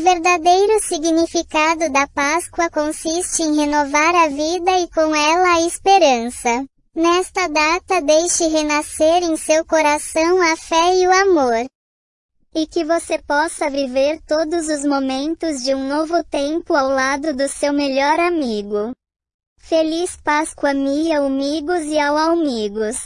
O verdadeiro significado da Páscoa consiste em renovar a vida e com ela a esperança. Nesta data deixe renascer em seu coração a fé e o amor. E que você possa viver todos os momentos de um novo tempo ao lado do seu melhor amigo. Feliz Páscoa, Mia amigos e ao amigos.